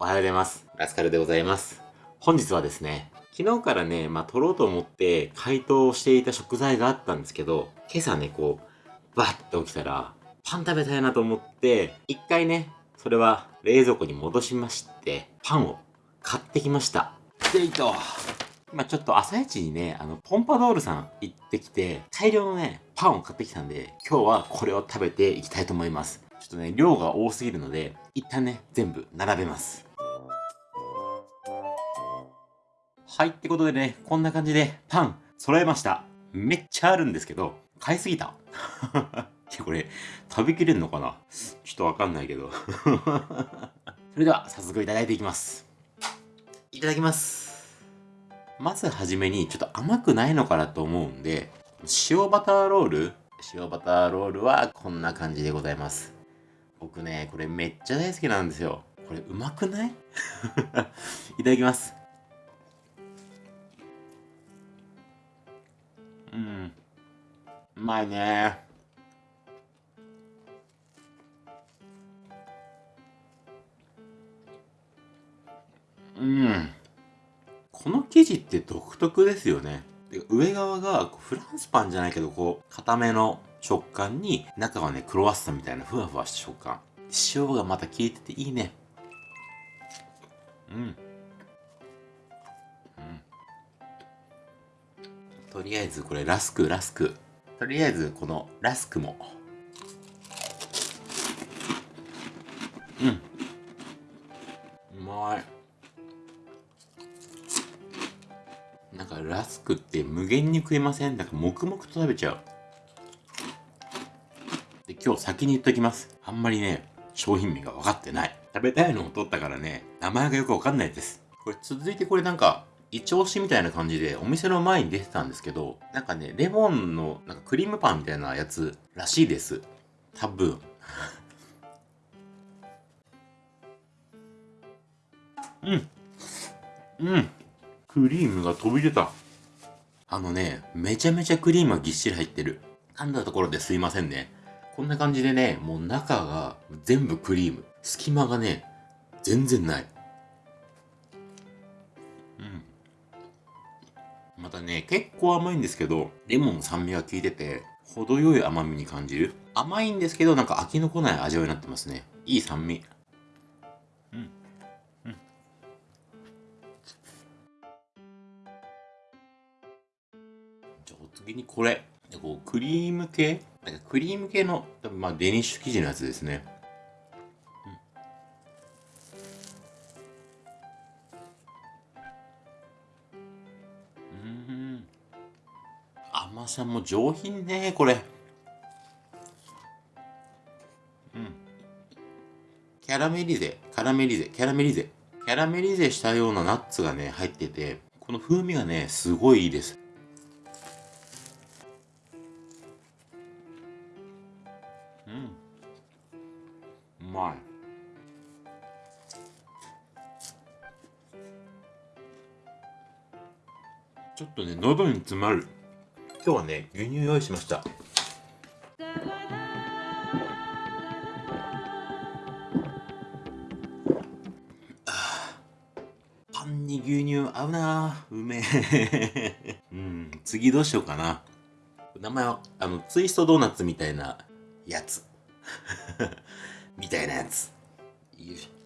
おはようございます。ラスカルでございます。本日はですね、昨日からね、まあ、撮ろうと思って解凍していた食材があったんですけど、今朝ね、こう、バッて起きたら、パン食べたいなと思って、一回ね、それは冷蔵庫に戻しまして、パンを買ってきました。でいと。今ちょっと朝一にね、あの、ポンパドールさん行ってきて、大量のね、パンを買ってきたんで、今日はこれを食べていきたいと思います。ちょっとね、量が多すぎるので、一旦ね、全部並べます。はい、ってことでね、こんな感じでパン揃えました。めっちゃあるんですけど、買いすぎた。これ、食べきれんのかな？ちょっとわかんないけど。それでは、早速いただいていきます。いただきます。まずはじめにちょっと甘くないのかなと思うんで、塩バターロール？塩バターロールはこんな感じでございます。僕ね、これめっちゃ大好きなんですよ。これうまくない？いただきます。うん。うまいねうん。この生地って独特ですよね。上側がフランスパンじゃないけど、こう、固めの食感に、中はね、クロワッサンみたいなふわふわした食感。塩がまた効いてていいね。うん。とりあえずこれラスク、ラスク。とりあえずこのラスクも。うん。うまい。なんかラスクって無限に食えません？なんか黙々と食べちゃう。で、今日先に言っときます。あんまりね、商品名が分かってない。食べたいのを取ったからね、名前がよく分かんないです。これ続いてこれなんか、一押しみたいな感じでお店の前に出てたんですけど、なんかね、レモンのなんかクリームパンみたいなやつらしいです。多分。うん。うん。クリームが飛び出た。あのね、めちゃめちゃクリームがぎっしり入ってる。噛んだところですいませんね。こんな感じでね、もう中が全部クリーム。隙間がね、全然ない。またね、結構甘いんですけど、レモンの酸味が効いてて、程よい甘みに感じる。甘いんですけど、なんか飽きのこない味わいになってますね。いい酸味。次にこれ。こうクリーム系？なんかクリーム系の、多分まあデニッシュ生地のやつですね。甘さも上品ね、これ。うん。キャラメリゼ、カラメリゼ、キャラメリゼ。キャラメリゼしたようなナッツがね、入ってて、この風味がね、すごいいいですうんう。まいちょっとね喉に詰まる今日はね牛乳用意しました。パンに牛乳合うな。うめえうん次どうしようかな。名前はあのツイストドーナツみたいなやつ。みたいなやつ。よいしょ。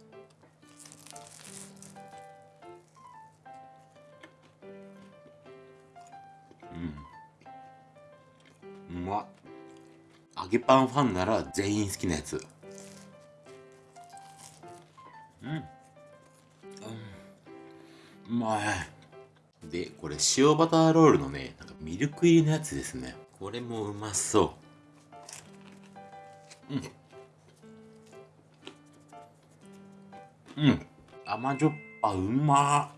揚げパンファンなら全員好きなやつ。うん。うん。うまい。で、これ塩バターロールのね、なんかミルク入りのやつですね。これもうまそう。うん。うん甘じょっぱうま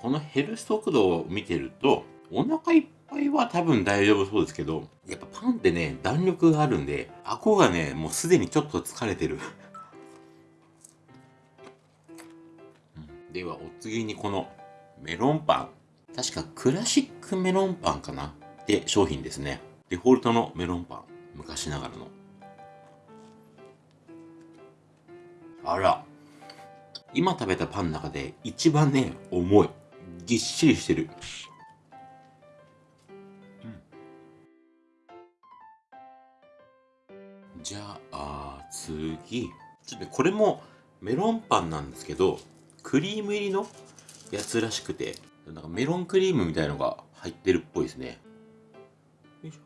このヘルス速度を見てるとお腹いっぱいは多分大丈夫そうですけどやっぱパンってね弾力があるんで顎がねもうすでにちょっと疲れてる。ではお次にこのメロンパン。確かクラシックメロンパンかな？って商品ですね。デフォルトのメロンパン。昔ながらの。あら。今食べたパンの中で一番ね重い。ぎっしりしてる。じゃあ次。ちょっとこれもメロンパンなんですけどクリーム入りのやつらしくてなんかメロンクリームみたいのが入ってるっぽいですね。よいしょ。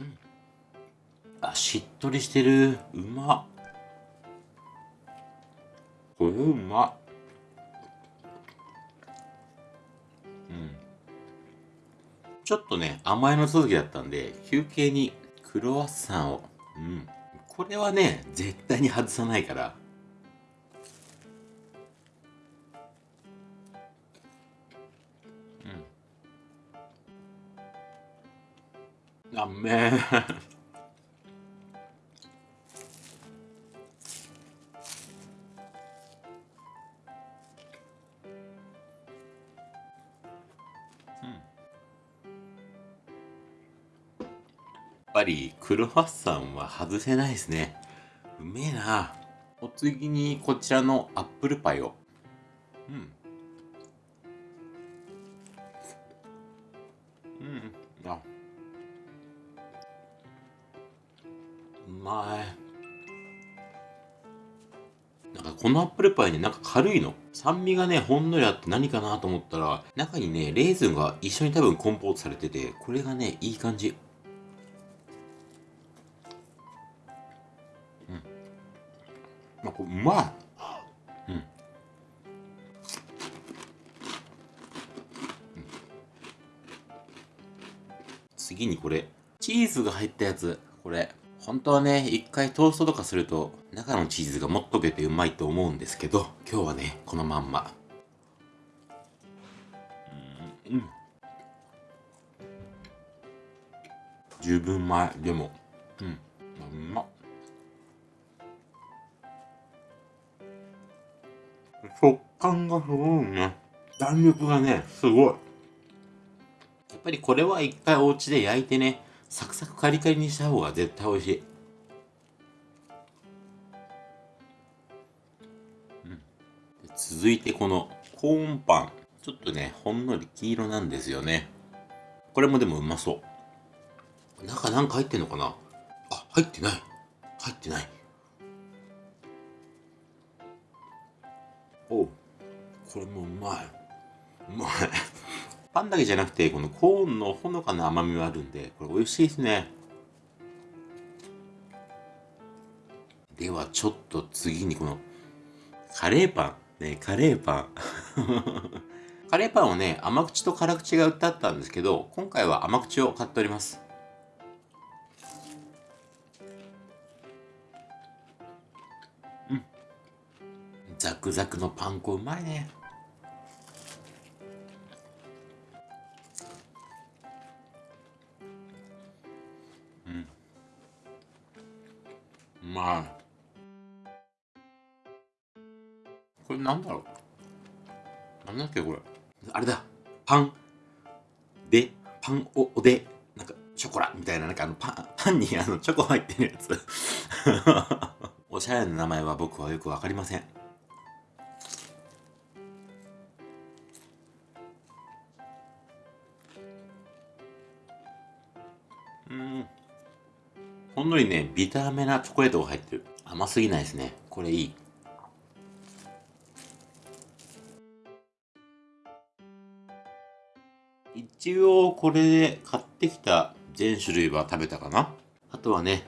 うん。あしっとりしてる。うまっ。うま。うん。ちょっとね甘いの続きだったんで休憩にクロワッサンを。うん。これはね絶対に外さないから。うん。あめぱりクロワッサンは外せないですね。うめえな。お次にこちらのアップルパイを。うん。うん。あ。うまい。なんかこのアップルパイねなんか軽いの？酸味がねほんのりあって何かなと思ったら中にねレーズンが一緒に多分コンポートされててこれがねいい感じ。まあ、これうまい。うん。次にこれ、チーズが入ったやつ。これ、本当はね、一回トーストとかすると、中のチーズがもっとけてうまいと思うんですけど、今日はね、このまんま。うん。十分前、でも、うん、うまっ。食感がすごいね。弾力がね、すごい。やっぱりこれは一回お家で焼いてね、サクサクカリカリにした方が絶対美味しい。うん、続いてこのコーンパン。ちょっとね、ほんのり黄色なんですよね。これもでもうまそう。中なんか入ってんのかな？あ、入ってない。入ってない。おこれもうまい。うまい。パンだけじゃなくてこのコーンのほのかな甘みがあるんでこれ美味しいですね。ではちょっと次にこのカレーパン。ねカレーパン。カレーパンはね甘口と辛口が売ってあったんですけど今回は甘口を買っております。ザクザクのパン粉うまいね。うん。うまい。これなんだろう？なんだっけこれ？あれだ。パン。でパンおおでなんかショコラみたいななんかあのパンパンにあのチョコ入ってるやつ。おしゃれな名前は僕はよくわかりませんうん。ほんのりねビターめなチョコレートが入ってる。甘すぎないですね。これいい。一応これで買ってきた全種類は食べたかな。あとはね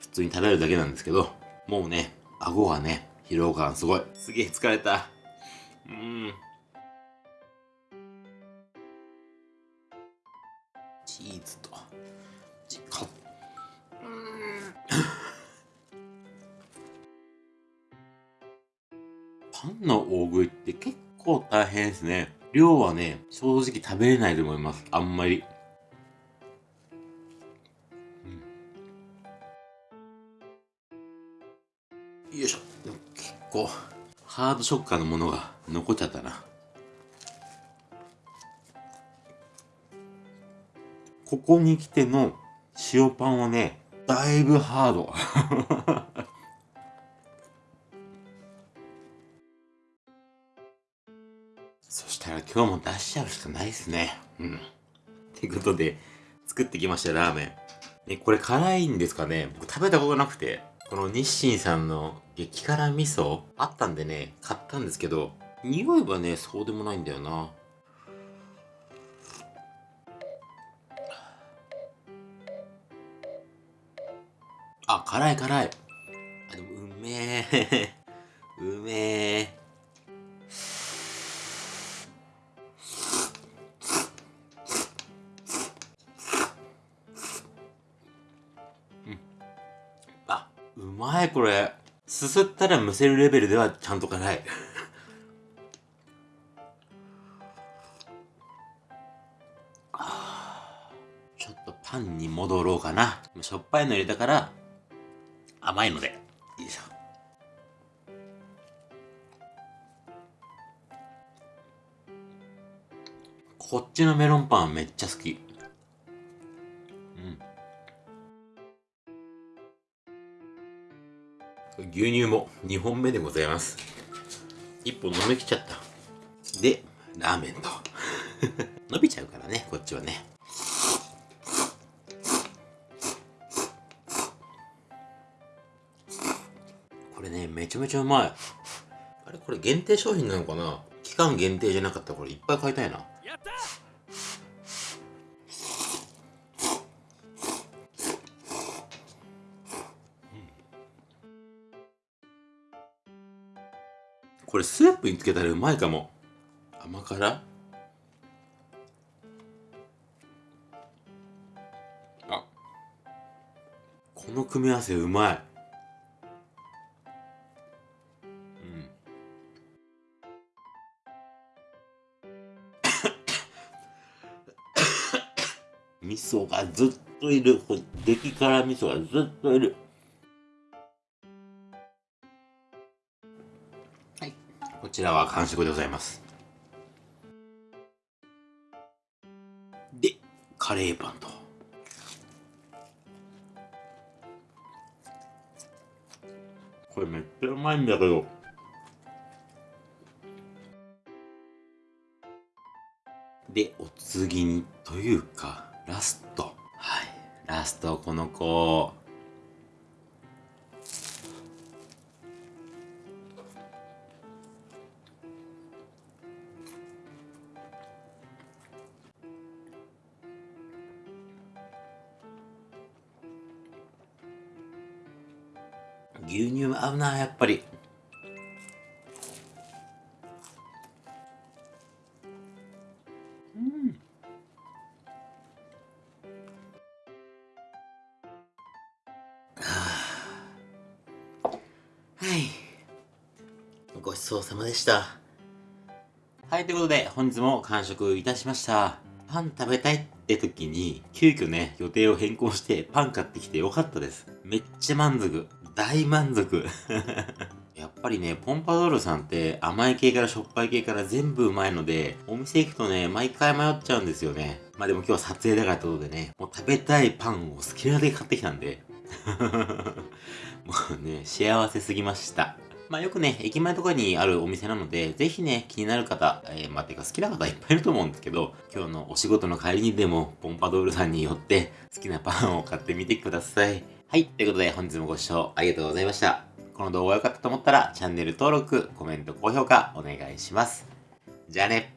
普通に食べるだけなんですけどもうね顎がね疲労感すごい。すげえ疲れた。うん。チーズとかパの大食いって結構大変ですね。量はね正直食べれないと思います。あんまり、うん、よいしょ。結構ハードショッカーのものが残っちゃったな。ここに来ての塩パンはね、だいぶハード。今日も出しちゃうしかないですね。うん。ってことで、作ってきました、ラーメン。ね、これ辛いんですかね僕食べたことなくて。この日清さんの激辛味噌あったんでね、買ったんですけど、匂いはね、そうでもないんだよな。あ、辛い辛い。あ、でもうめえ。うめえ。いこれ。すすったらむせるレベルではちゃんと辛い。ちょっとパンに戻ろうかな。しょっぱいの入れたから甘いので。よいしょこっちのメロンパンはめっちゃ好き。牛乳も2本目でございます。1本飲みきちゃった。で、ラーメンと。伸びちゃうからね、こっちはね。これね、めちゃめちゃうまい。あれこれ限定商品なのかな？期間限定じゃなかったらこれいっぱい買いたいな。これスープにつけたらうまいかも。甘辛？あ。この組み合わせうまい。うん。味噌がずっといる。激辛味噌がずっといる。ちらは完食でございます。で、カレーパンと。これめっちゃうまいんだけど。で、お次に、というか、ラスト。はい。ラスト、この子。うなやっぱり。うん。はい。ごちそうさまでした。はいということで本日も完食いたしました。パン食べたいって時に急遽ね予定を変更してパン買ってきてよかったです。めっちゃ満足。大満足 やっぱりね、ポンパドールさんって甘い系からしょっぱい系から全部うまいので、お店行くとね、毎回迷っちゃうんですよね。まあでも今日は撮影だからってことでね、もう食べたいパンを好きなだけ買ってきたんで。もうね、幸せすぎました。まあよくね、駅前とかにあるお店なので、ぜひね、気になる方、えー、まあてか好きな方いっぱいいると思うんですけど、今日のお仕事の帰りにでも、ポンパドールさんによって好きなパンを買ってみてください。はい。ということで、本日もご視聴ありがとうございました。この動画が良かったと思ったら、チャンネル登録、コメント、高評価お願いします。じゃあね。